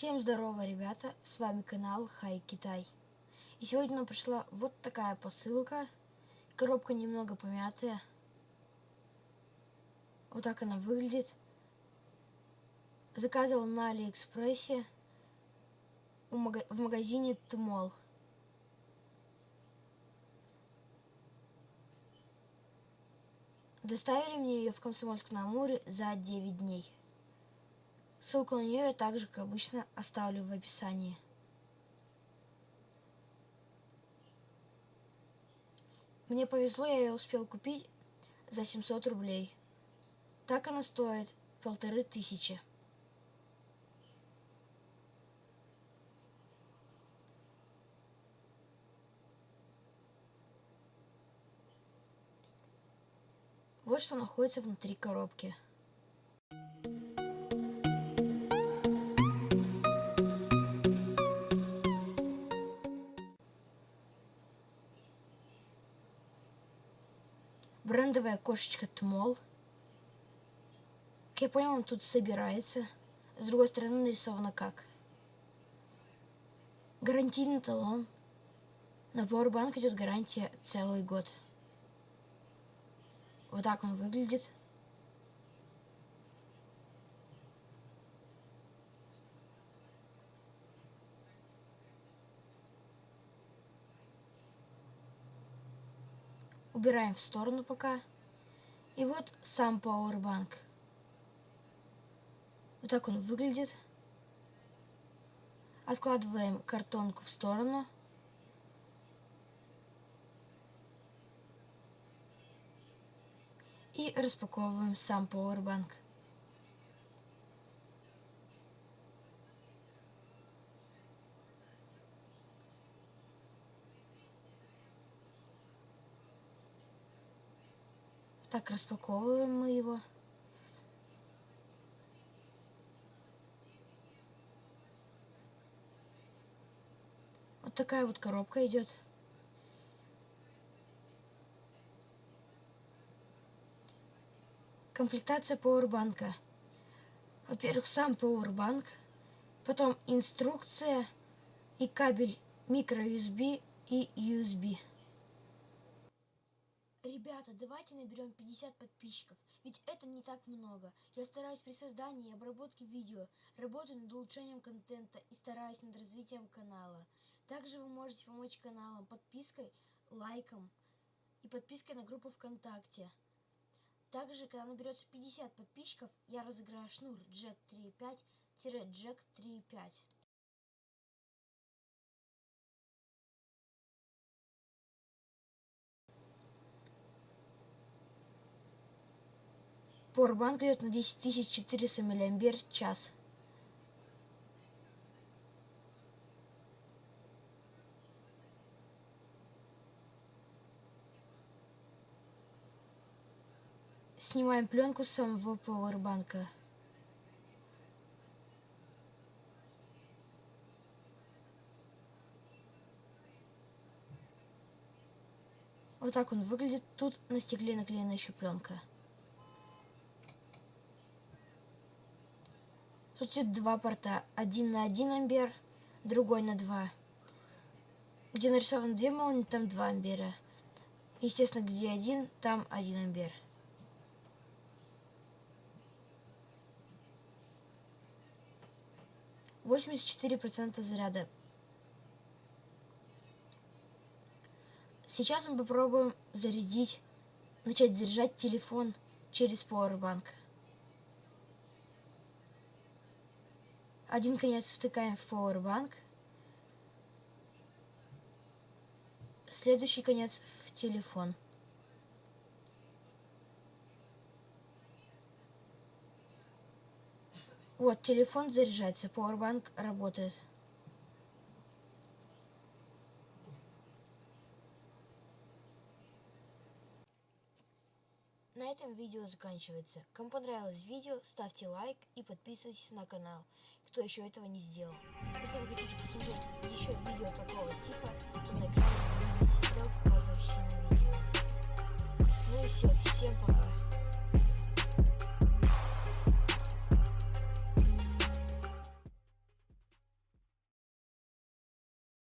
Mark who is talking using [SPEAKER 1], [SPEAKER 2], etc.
[SPEAKER 1] Всем здорово, ребята, с вами канал Хай Китай. И сегодня нам пришла вот такая посылка. Коробка немного помятая. Вот так она выглядит. Заказывал на Алиэкспрессе в магазине Тмол. Доставили мне ее в Комсомольск-на-Амуре за 9 дней. Ссылку на нее я также, как обычно, оставлю в описании. Мне повезло, я ее успел купить за 700 рублей. Так она стоит полторы тысячи. Вот что находится внутри коробки. Брендовая кошечка Тмол. Как я понял, он тут собирается. С другой стороны нарисовано как. Гарантийный талон. На Powerbank идет гарантия целый год. Вот так он выглядит. Убираем в сторону пока. И вот сам Powerbank. Вот так он выглядит. Откладываем картонку в сторону. И распаковываем сам Powerbank. Так, распаковываем мы его. Вот такая вот коробка идет. Комплектация пауэрбанка. Во-первых, сам пауэрбанк, потом инструкция и кабель micro-USB и USB. Ребята, давайте наберем 50 подписчиков, ведь это не так много. Я стараюсь при создании и обработке видео, работаю над улучшением контента и стараюсь над развитием канала. Также вы можете помочь каналам подпиской, лайком и подпиской на группу ВКонтакте. Также, когда наберется 50 подписчиков, я разыграю шнур Jack 3.5-Jack 3.5. Powerbank идет на 10400 мАч. Снимаем пленку с самого пауэрбанка. Вот так он выглядит. Тут на стекле наклеена еще пленка. Тут идет два порта. Один на 1 ампер, другой на 2. Где нарисован 2 молнии, там 2 ампера. Естественно, где один, там 1 ампер. Восемьдесят четыре процента заряда. Сейчас мы попробуем зарядить, начать заряжать телефон через Powerbank. Один конец втыкаем в Powerbank. Следующий конец в телефон. Вот, телефон заряжается, Powerbank работает. На этом видео заканчивается. Кому понравилось видео, ставьте лайк и подписывайтесь на канал, кто еще этого не сделал. Если вы хотите посмотреть еще видео такого типа, то на экране